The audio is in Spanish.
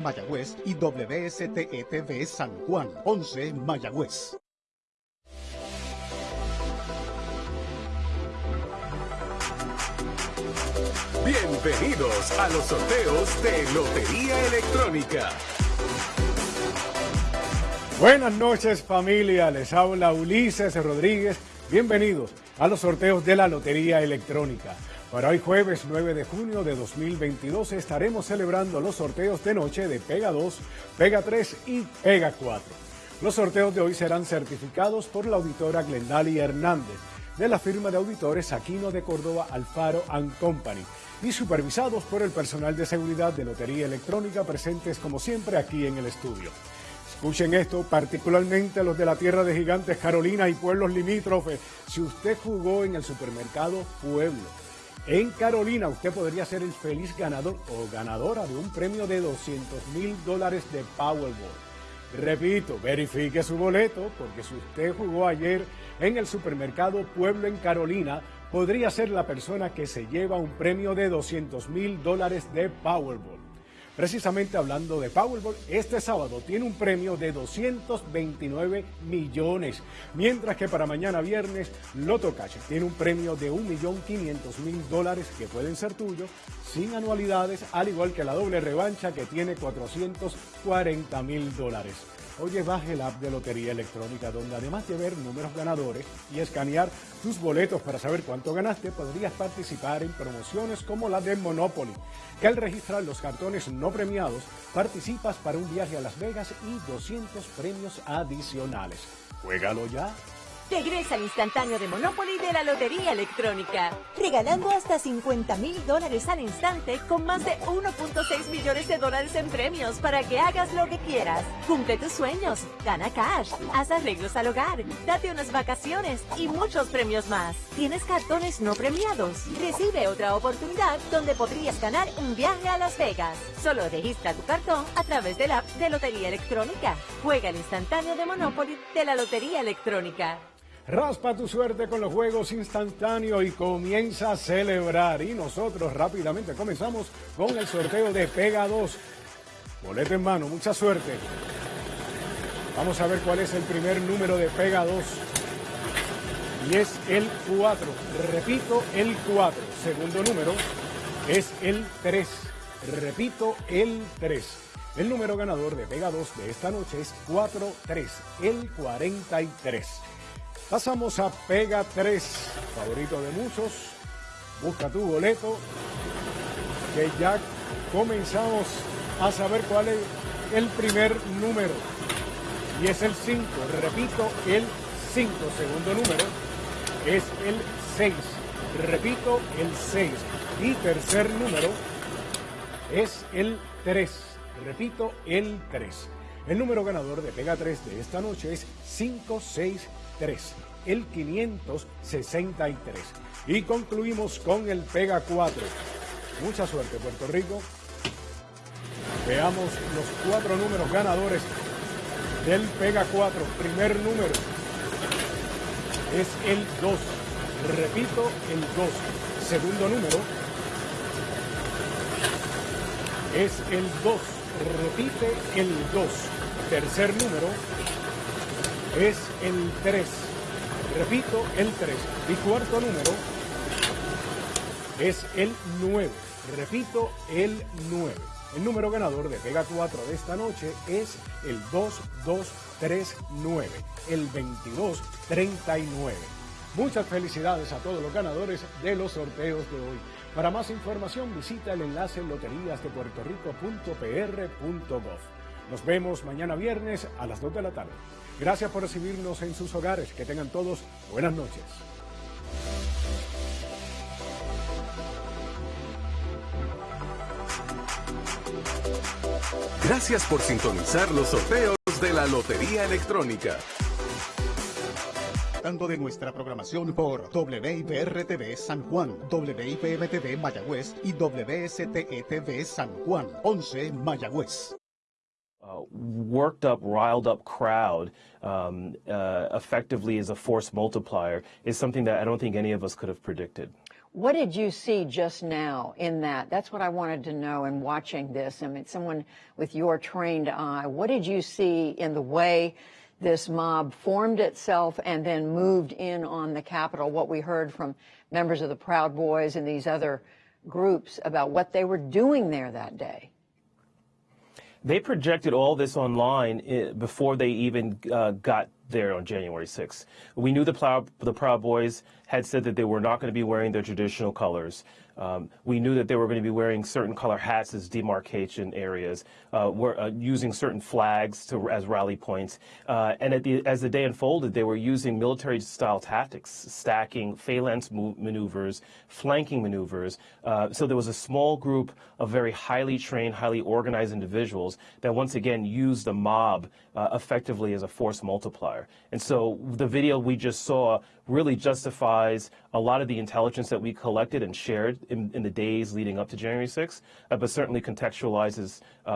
Mayagüez y WSTETV San Juan, 11 Mayagüez. Bienvenidos a los sorteos de Lotería Electrónica. Buenas noches familia, les habla Ulises Rodríguez. Bienvenidos a los sorteos de la Lotería Electrónica. Para hoy jueves 9 de junio de 2022 estaremos celebrando los sorteos de noche de Pega 2, Pega 3 y Pega 4. Los sorteos de hoy serán certificados por la auditora Glendalia Hernández de la firma de auditores Aquino de Córdoba Alfaro Company y supervisados por el personal de seguridad de Lotería Electrónica presentes como siempre aquí en el estudio. Escuchen esto, particularmente los de la tierra de gigantes Carolina y pueblos limítrofes. Si usted jugó en el supermercado Pueblo, en Carolina usted podría ser el feliz ganador o ganadora de un premio de 200 mil dólares de Powerball. Repito, verifique su boleto porque si usted jugó ayer en el supermercado Pueblo en Carolina, podría ser la persona que se lleva un premio de 200 mil dólares de Powerball. Precisamente hablando de Powerball, este sábado tiene un premio de 229 millones, mientras que para mañana viernes Loto Cash tiene un premio de 1.500.000 dólares que pueden ser tuyos sin anualidades, al igual que la doble revancha que tiene 440 mil dólares. Oye, baje el app de Lotería Electrónica, donde además de ver números ganadores y escanear tus boletos para saber cuánto ganaste, podrías participar en promociones como la de Monopoly, que al registrar los cartones no premiados, participas para un viaje a Las Vegas y 200 premios adicionales. Juégalo ya. Regresa al instantáneo de Monopoly de la Lotería Electrónica, regalando hasta 50 mil dólares al instante con más de 1.6 millones de dólares en premios para que hagas lo que quieras. Cumple tus sueños, gana cash, haz arreglos al hogar, date unas vacaciones y muchos premios más. ¿Tienes cartones no premiados? Recibe otra oportunidad donde podrías ganar un viaje a Las Vegas. Solo registra tu cartón a través de la app de Lotería Electrónica. Juega el instantáneo de Monopoly de la Lotería Electrónica. Raspa tu suerte con los juegos instantáneos y comienza a celebrar. Y nosotros rápidamente comenzamos con el sorteo de Pega 2. Boleto en mano, mucha suerte. Vamos a ver cuál es el primer número de Pega 2. Y es el 4. Repito, el 4. Segundo número es el 3. Repito, el 3. El número ganador de Pega 2 de esta noche es 4-3, el 43. Pasamos a Pega 3, favorito de muchos. Busca tu boleto, que ya comenzamos a saber cuál es el primer número. Y es el 5, repito, el 5. Segundo número es el 6. Repito, el 6. Y tercer número es el 3. Repito, el 3. El número ganador de Pega 3 de esta noche es 563 el 563. Y concluimos con el Pega 4. Mucha suerte, Puerto Rico. Veamos los cuatro números ganadores del Pega 4. Primer número es el 2. Repito, el 2. Segundo número es el 2. Repite el 2. Tercer número es el 3. Repito, el 3. Y cuarto número es el 9. Repito, el 9. El número ganador de Pega 4 de esta noche es el 2239, el 2239. Muchas felicidades a todos los ganadores de los sorteos de hoy. Para más información visita el enlace loteríasdepuertorico.pr.gov. Nos vemos mañana viernes a las 2 de la tarde. Gracias por recibirnos en sus hogares. Que tengan todos buenas noches. Gracias por sintonizar los sorteos de la Lotería Electrónica. Tanto de nuestra programación por WIPR-TV San Juan, WIPM-TV Mayagüez y WSTE-TV San Juan, 11 Mayagüez. Worked up, riled up crowd um, uh, effectively as a force multiplier is something that I don't think any of us could have predicted. What did you see just now in that? That's what I wanted to know in watching this. I mean, someone with your trained eye, what did you see in the way this mob formed itself and then moved in on the Capitol? What we heard from members of the Proud Boys and these other groups about what they were doing there that day. They projected all this online eh, before they even uh, got there on January 6th. We knew the the Proud Boys had said that they were not going to be wearing their traditional colors. Um, we knew that they were going to be wearing certain color hats as demarcation areas, uh, were uh, using certain flags to, as rally points. Uh, and the, as the day unfolded, they were using military-style tactics, stacking phalanx maneuvers, flanking maneuvers. Uh, so there was a small group of very highly trained, highly organized individuals that once again used the mob uh, effectively as a force multiplier. And so the video we just saw really justifies a lot of the intelligence that we collected and shared in, in the days leading up to January 6th, uh, but certainly contextualizes uh,